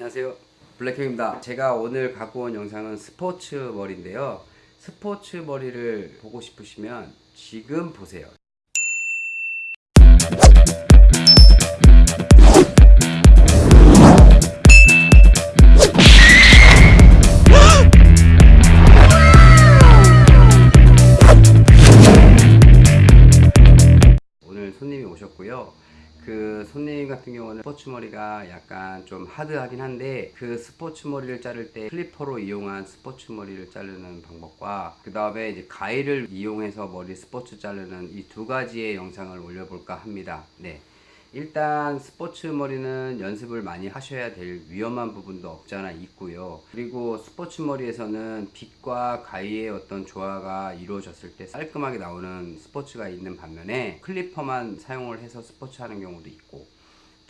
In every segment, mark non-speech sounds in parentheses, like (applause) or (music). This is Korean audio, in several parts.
안녕하세요. 블랙형입니다. 제가 오늘 갖고 온 영상은 스포츠 머리인데요. 스포츠 머리를 보고 싶으시면 지금 보세요 그 손님 같은 경우는 스포츠 머리가 약간 좀 하드하긴 한데 그 스포츠 머리를 자를 때 클리퍼로 이용한 스포츠 머리를 자르는 방법과 그 다음에 이제 가위를 이용해서 머리 스포츠 자르는 이 두 가지의 영상을 올려볼까 합니다. 네. 일단 스포츠 머리는 연습을 많이 하셔야 될 위험한 부분도 없지 않아 있고요. 그리고 스포츠 머리에서는 빛과 가위의 어떤 조화가 이루어졌을 때 깔끔하게 나오는 스포츠가 있는 반면에 클리퍼만 사용을 해서 스포츠 하는 경우도 있고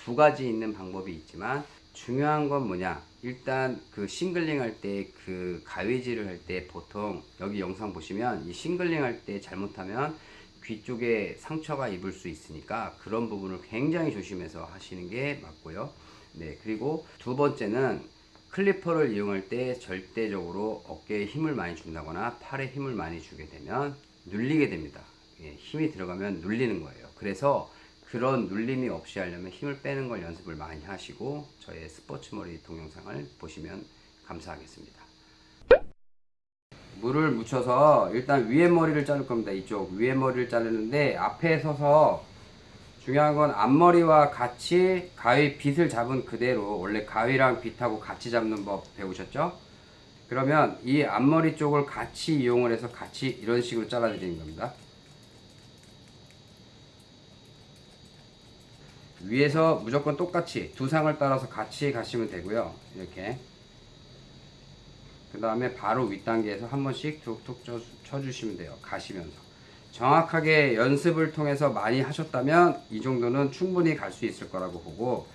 두 가지 있는 방법이 있지만 중요한 건 뭐냐 일단 그 shingling 할 때 그 가위질을 할 때 보통 여기 영상 보시면 이 shingling 할 때 잘못하면 귀 쪽에 상처가 입을 수 있으니까 그런 부분을 굉장히 조심해서 하시는 게 맞고요. 네, 그리고 두 번째는 clipper를 이용할 때 절대적으로 어깨에 힘을 많이 준다거나 팔에 힘을 많이 주게 되면 눌리게 됩니다. 예, 힘이 들어가면 눌리는 거예요. 그래서 그런 눌림이 없이 하려면 힘을 빼는 걸 연습을 많이 하시고 저의 스포츠 머리 동영상을 보시면 감사하겠습니다. 물을 묻혀서 일단 위에 머리를 자를 겁니다. 이쪽 위에 머리를 자르는데 앞에 서서 중요한 건 앞머리와 같이 가위 빗을 잡은 그대로 원래 가위랑 빗하고 같이 잡는 법 배우셨죠? 그러면 이 앞머리 쪽을 같이 이용을 해서 같이 이런 식으로 잘라 드리는 겁니다. 위에서 무조건 똑같이 두 상을 따라서 같이 가시면 되고요. 이렇게 그 다음에 바로 윗단계에서 한 번씩 툭툭 쳐, 쳐주시면 돼요. 가시면서. 정확하게 연습을 통해서 많이 하셨다면 이 정도는 충분히 갈 수 있을 거라고 보고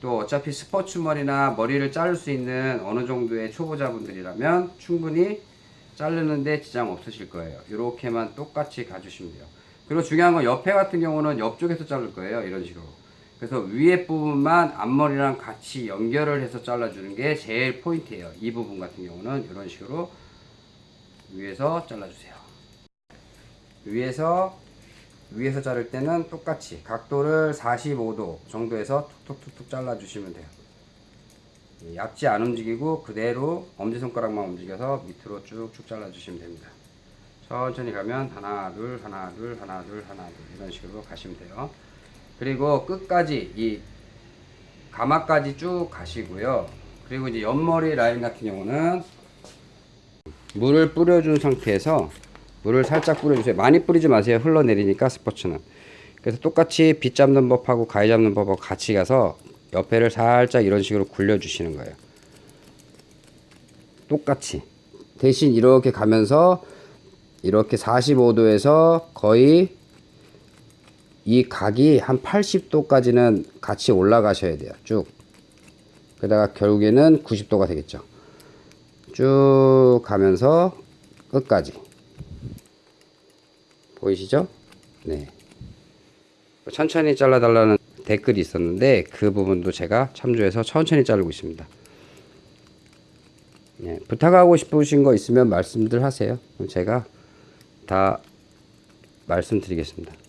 또 어차피 스포츠 머리나 머리를 자를 수 있는 어느 정도의 초보자분들이라면 충분히 자르는데 지장 없으실 거예요. 이렇게만 똑같이 가주시면 돼요. 그리고 중요한 건 옆에 같은 경우는 옆쪽에서 자를 거예요. 이런 식으로. 그래서 위에 부분만 앞머리랑 같이 연결을 해서 잘라주는 게 제일 포인트예요. 이 부분 같은 경우는 이런 식으로 위에서 잘라주세요. 위에서 위에서 자를 때는 똑같이 각도를 45도 정도에서 툭툭툭툭 잘라주시면 돼요. 얕지 안 움직이고 그대로 엄지손가락만 움직여서 밑으로 쭉쭉 잘라주시면 됩니다. 천천히 가면 하나 둘 하나 둘 하나 둘 하나 둘 이런 식으로 가시면 돼요. 그리고 끝까지 이 가마까지 쭉 가시고요. 그리고 이제 옆머리 라인 같은 경우는 물을 뿌려준 상태에서 물을 살짝 뿌려주세요. 많이 뿌리지 마세요. 흘러내리니까 스포츠는. 그래서 똑같이 빗 잡는 법하고 가위 잡는 법하고 같이 가서 옆에를 살짝 이런 식으로 굴려 주시는 거예요. 똑같이. 대신 이렇게 가면서 이렇게 45도에서 거의 이 각이 한 80도까지는 같이 올라가셔야 돼요. 쭉. 그러다가 결국에는 90도가 되겠죠. 쭉 가면서 끝까지. 보이시죠? 네. 천천히 잘라 달라는 댓글이 있었는데 그 부분도 제가 참조해서 천천히 자르고 있습니다. 네, 부탁하고 싶으신 거 있으면 말씀들 하세요. 제가 다 말씀드리겠습니다.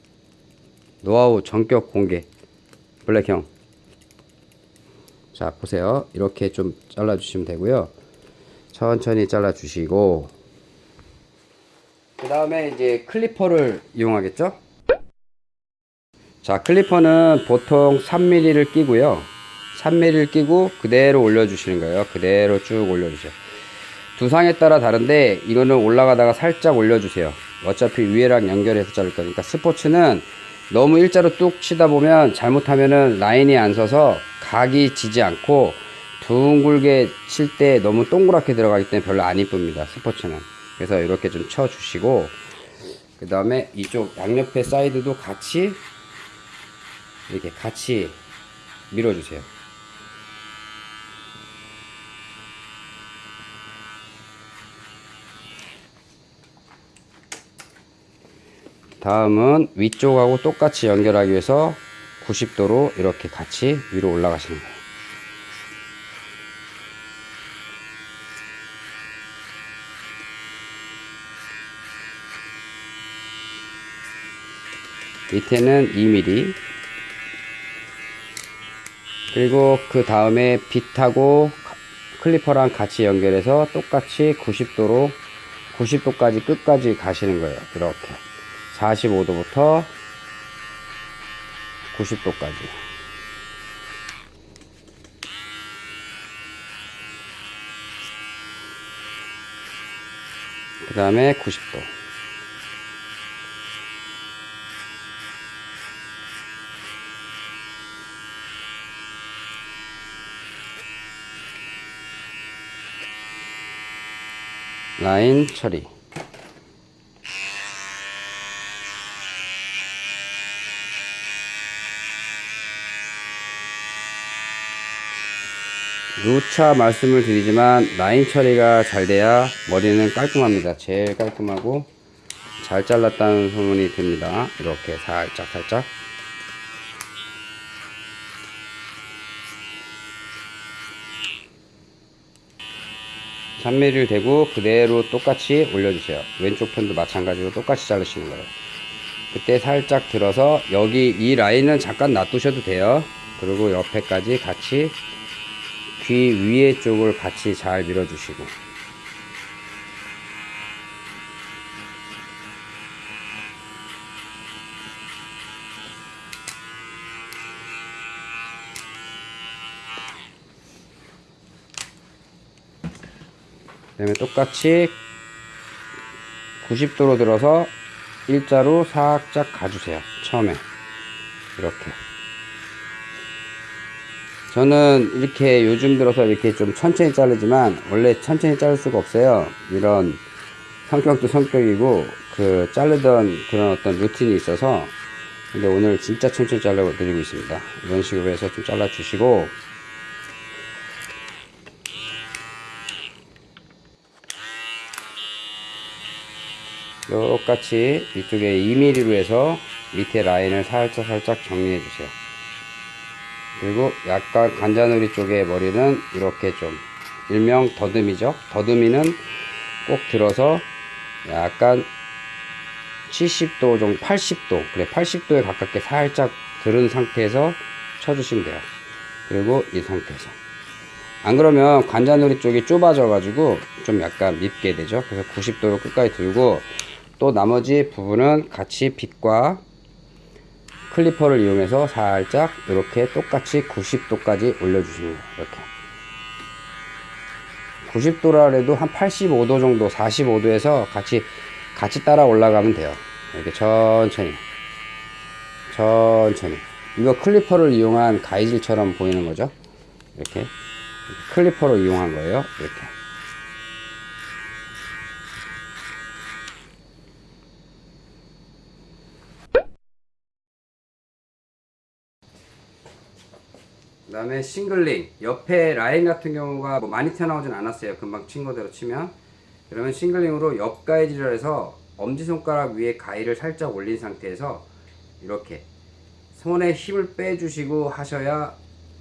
노하우 전격 공개. 블랙형. 자 보세요. 이렇게 좀 잘라 주시면 되고요. 천천히 잘라 주시고. 그 다음에 이제 클리퍼를 이용하겠죠? 자 클리퍼는 보통 3mm를 끼고요. 3mm를 끼고 그대로 올려 주시는 거예요. 그대로 쭉 올려 주세요. 두상에 따라 다른데 이거는 올라가다가 살짝 올려 주세요. 어차피 위에랑 연결해서 자를 거니까 스포츠는 너무 일자로 뚝 치다 보면 잘못하면은 라인이 안 서서 각이 지지 않고 둥글게 칠 때 너무 동그랗게 들어가기 때문에 별로 안 이쁩니다 스포츠는. 그래서 이렇게 좀 쳐 주시고 그 다음에 이쪽 양옆에 사이드도 같이 이렇게 같이 밀어 주세요 다음은 위쪽하고 똑같이 연결하기 위해서 90도로 이렇게 같이 위로 올라가시는 거예요. 밑에는 2mm 그리고 그 다음에 빗하고 클리퍼랑 같이 연결해서 똑같이 90도로 90도까지 끝까지 가시는 거예요. 이렇게. 45도부터 90도까지. 그 다음에 90도. 라인 처리 누차 말씀을 드리지만 라인 처리가 잘 돼야 머리는 깔끔합니다. 제일 깔끔하고 잘 잘랐다는 소문이 듭니다. 이렇게 살짝 살짝. 삼미리를 대고 그대로 똑같이 올려주세요. 왼쪽 편도 마찬가지로 똑같이 자르시는 거예요. 그때 살짝 들어서 여기 이 라인은 잠깐 놔두셔도 돼요. 그리고 옆에까지 같이 귀 위에 쪽을 같이 잘 밀어주시고. 그 다음에 똑같이 90도로 들어서 일자로 살짝 가주세요. 처음에. 이렇게 저는 이렇게 요즘 들어서 이렇게 좀 천천히 자르지만 원래 천천히 자를 수가 없어요. 이런 성격도 성격이고 그 자르던 그런 어떤 루틴이 있어서 근데 오늘 진짜 천천히 잘라 드리고 있습니다. 이런 식으로 해서 좀 잘라 주시고. 똑같이 이쪽에 2mm로 해서 밑에 라인을 살짝 살짝 정리해 주세요 그리고 약간 관자놀이 쪽에 머리는 이렇게 좀 일명 더듬이죠? 더듬이는 꼭 들어서 약간 70도 정도 80도 그래 80도에 가깝게 살짝 들은 상태에서 쳐주시면 돼요. 그리고 이 상태에서. 안 그러면 관자놀이 쪽이 좁아져 가지고 좀 약간 밉게 되죠? 그래서 90도로 끝까지 들고 또 나머지 부분은 같이 빗과 클리퍼를 이용해서 살짝 이렇게 똑같이 90도까지 올려주시면 돼요 이렇게. 90도라 해도 한 85도 정도 45도에서 같이 같이 따라 올라가면 돼요. 이렇게 천천히. 천천히. 이거 클리퍼를 이용한 가이질처럼 보이는 거죠? 이렇게. 클리퍼로 이용한 거예요. 이렇게 그 다음에 싱글링 옆에 라인 같은 경우가 뭐 많이 튀어나오진 않았어요. 금방 친 거대로 치면. 그러면 싱글링으로 옆 가이질을 해서 엄지손가락 위에 가위를 살짝 올린 상태에서 이렇게 손에 힘을 빼주시고 하셔야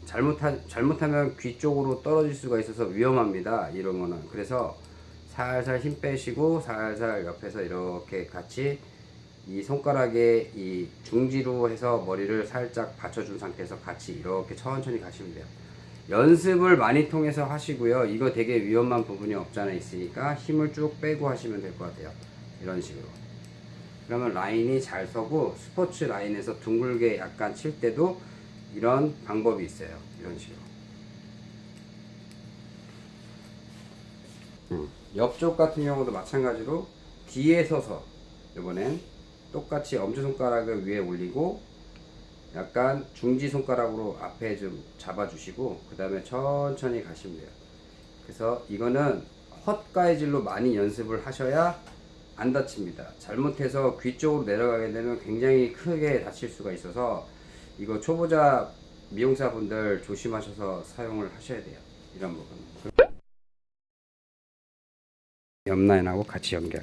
잘못하, 잘못하면 귀 쪽으로 떨어질 수가 있어서 위험합니다. 이런 거는. 그래서 살살 힘 빼시고 살살 옆에서 이렇게 같이 이 손가락에 이 중지로 해서 머리를 살짝 받쳐준 상태에서 같이 이렇게 천천히 가시면 돼요. 연습을 많이 통해서 하시고요. 이거 되게 위험한 부분이 없잖아 있으니까 힘을 쭉 빼고 하시면 될 것 같아요. 이런 식으로. 그러면 라인이 잘 서고 스포츠 라인에서 둥글게 약간 칠 때도 이런 방법이 있어요. 이런 식으로. 음, 옆쪽 같은 경우도 마찬가지로 뒤에 서서 이번엔 똑같이 엄지손가락을 위에 올리고 약간 중지손가락으로 앞에 좀 잡아주시고 그 다음에 천천히 가시면 돼요. 그래서 이거는 헛가이질로 많이 연습을 하셔야 안 다칩니다. 잘못해서 귀 쪽으로 내려가게 되면 굉장히 크게 다칠 수가 있어서 이거 초보자 미용사분들 조심하셔서 사용을 하셔야 돼요. 이런 부분. 옆라인하고 같이 연결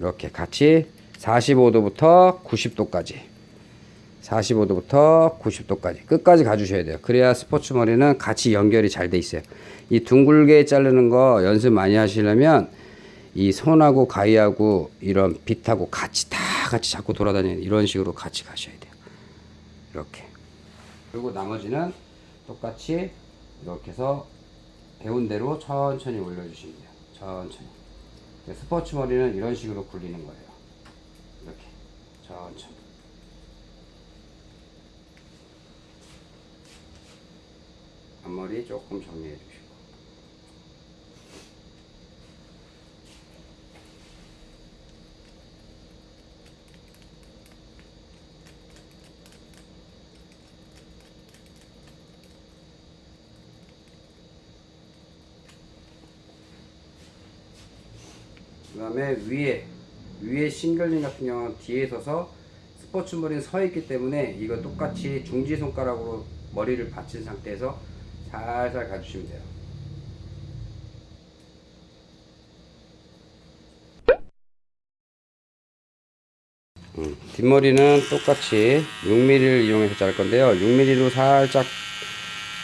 이렇게 같이 45도부터 90도까지 45도부터 90도까지 끝까지 가주셔야 돼요. 그래야 스포츠 머리는 같이 연결이 잘 돼 있어요. 이 둥글게 자르는 거 연습 많이 하시려면 이 손하고 가위하고 이런 빛하고 같이 다 같이 자꾸 돌아다니는 이런 식으로 같이 가셔야 돼요. 이렇게. 그리고 나머지는 똑같이 이렇게 해서 배운 대로 천천히 올려주시면 돼요. 천천히. 스포츠 머리는 이런 식으로 굴리는 거예요. 이렇게 천천히. 앞머리 조금 정리해 주시고. 그 다음에 위에 위에 싱글링 같은 경우는 뒤에 서서 스포츠 머리는 서 있기 때문에 이거 똑같이 중지 손가락으로 머리를 받친 상태에서 살살 가주시면 돼요. 음, 뒷머리는 똑같이 6mm를 이용해서 자를 건데요. 6mm로 살짝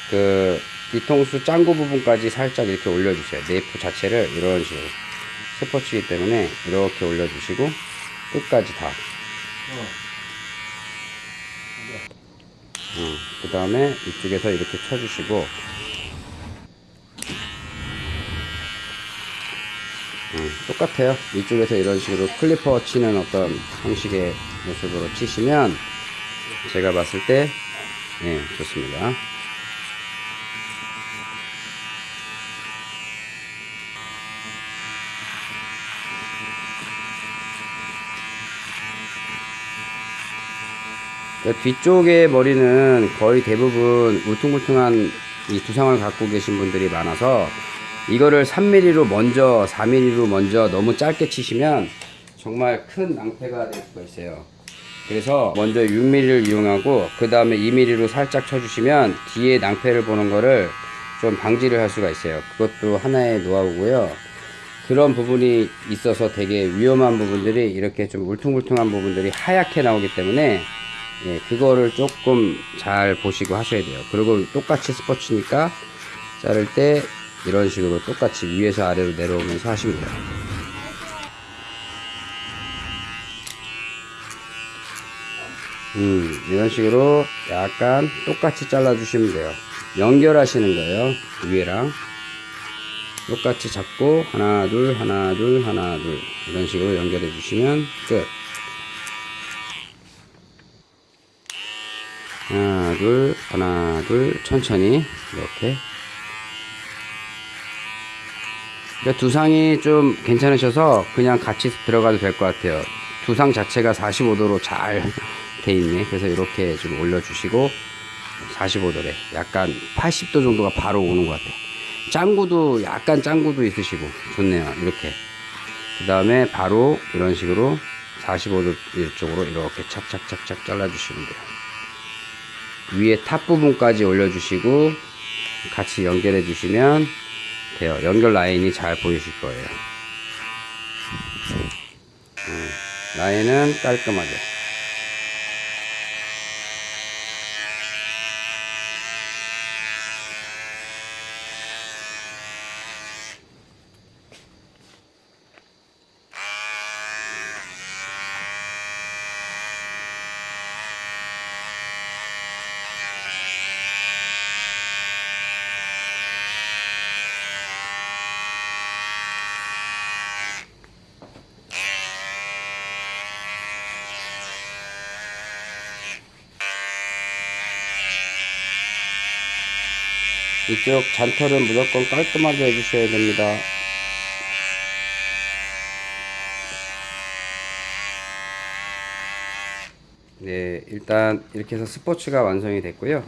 그 뒤통수 짱구 부분까지 살짝 이렇게 올려주세요. 네이프 자체를 이런 식으로 스포츠이기 때문에 이렇게 올려주시고 끝까지 다. 그 다음에 이쪽에서 이렇게 쳐주시고 음, 똑같아요. 이쪽에서 이런 식으로 클리퍼 치는 어떤 형식의 모습으로 치시면 제가 봤을 때 예, 좋습니다. 뒤쪽의 머리는 거의 대부분 울퉁불퉁한 이 두상을 갖고 계신 분들이 많아서 이거를 3mm로 먼저 4mm로 먼저 너무 짧게 치시면 정말 큰 낭패가 될 수가 있어요. 그래서 먼저 6mm를 이용하고 그 다음에 2mm로 살짝 쳐주시면 뒤에 낭패를 보는 거를 좀 방지를 할 수가 있어요. 그것도 하나의 노하우고요. 그런 부분이 있어서 되게 위험한 부분들이 이렇게 좀 울퉁불퉁한 부분들이 하얗게 나오기 때문에 예, 그거를 조금 잘 보시고 하셔야 돼요. 그리고 똑같이 스포츠니까 자를 때 이런 식으로 똑같이 위에서 아래로 내려오면서 하시면 돼요. 음, 이런 식으로 약간 똑같이 잘라주시면 돼요. 연결하시는 거예요. 위에랑. 똑같이 잡고 하나 둘 하나 둘 하나 둘 이런 식으로 연결해 주시면 끝. 하나 둘 하나 둘 천천히 이렇게. 두상이 좀 괜찮으셔서 그냥 같이 들어가도 될 것 같아요. 두상 자체가 45도로 잘 (laughs) 돼 있네. 그래서 이렇게 좀 올려주시고 45도래 약간 80도 정도가 바로 오는 것 같아요. 짱구도 약간 짱구도 있으시고 좋네요. 이렇게. 그 다음에 바로 이런 식으로 45도 이쪽으로 이렇게 착착착착 잘라주시면 돼요 위에 top 부분까지 올려주시고 같이 연결해 주시면 돼요. 연결 라인이 잘 보이실 거예요. 음, 라인은 깔끔하게. 이쪽 잔털은 무조건 깔끔하게 해주셔야 됩니다. 네, 일단 이렇게 해서 스포츠가 완성이 됐고요.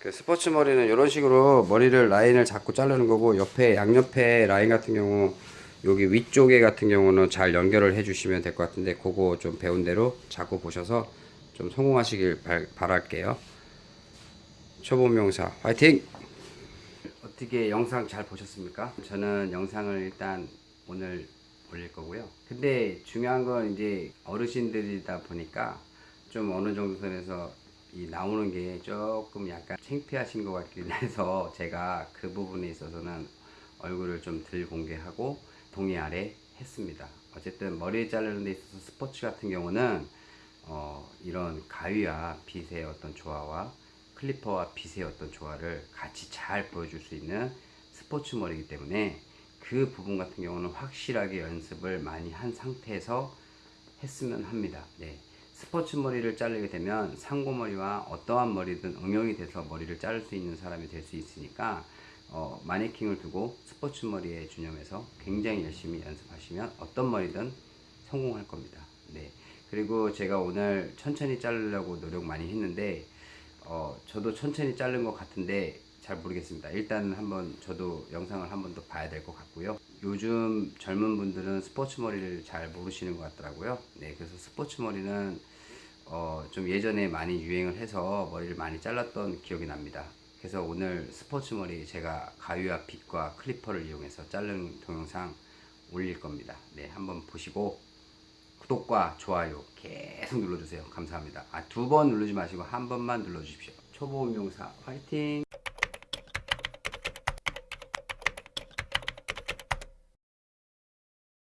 그 스포츠 머리는 이런 식으로 머리를 라인을 자꾸 자르는 거고 옆에 양옆에 라인 같은 경우 여기 위쪽에 같은 경우는 잘 연결을 해 주시면 될 것 같은데 그거 좀 배운 대로 자꾸 보셔서 좀 성공하시길 바, 바랄게요. 초보 명사 화이팅! 어떻게 영상 잘 보셨습니까? 저는 영상을 일단 오늘 올릴 거고요. 근데 중요한 건 이제 어르신들이다 보니까 좀 어느 정도 선에서 이 나오는 게 조금 약간 창피하신 것 같긴 (laughs) 해서 제가 그 부분에 있어서는 얼굴을 좀 덜 공개하고 동의 아래 했습니다. 어쨌든 머리 자르는 데 있어서 스포츠 같은 경우는 어, 이런 가위와 빗의 어떤 조화와 클리퍼와 빗의 어떤 조화를 같이 잘 보여줄 수 있는 스포츠 머리이기 때문에 그 부분 같은 경우는 확실하게 연습을 많이 한 상태에서 했으면 합니다. 네. 스포츠 머리를 자르게 되면 상고머리와 어떠한 머리든 응용이 돼서 머리를 자를 수 있는 사람이 될 수 있으니까 어, 마네킹을 두고 스포츠 머리에 준념해서 굉장히 열심히 연습하시면 어떤 머리든 성공할 겁니다. 네. 그리고 제가 오늘 천천히 자르려고 노력 많이 했는데 어, 저도 천천히 자른 것 같은데 잘 모르겠습니다. 일단 한번 저도 영상을 한번 더 봐야 될 것 같고요. 요즘 젊은 분들은 스포츠 머리를 잘 모르시는 것 같더라고요. 네, 그래서 스포츠 머리는 어, 좀 예전에 많이 유행을 해서 머리를 많이 잘랐던 기억이 납니다. 그래서 오늘 스포츠 머리 제가 가위와 빗과 클리퍼를 이용해서 자른 동영상 올릴 겁니다. 네, 한번 보시고 구독과 좋아요 계속 눌러주세요. 감사합니다. 아, 두 번 누르지 마시고 한 번만 눌러주십시오. 초보 운용사 화이팅!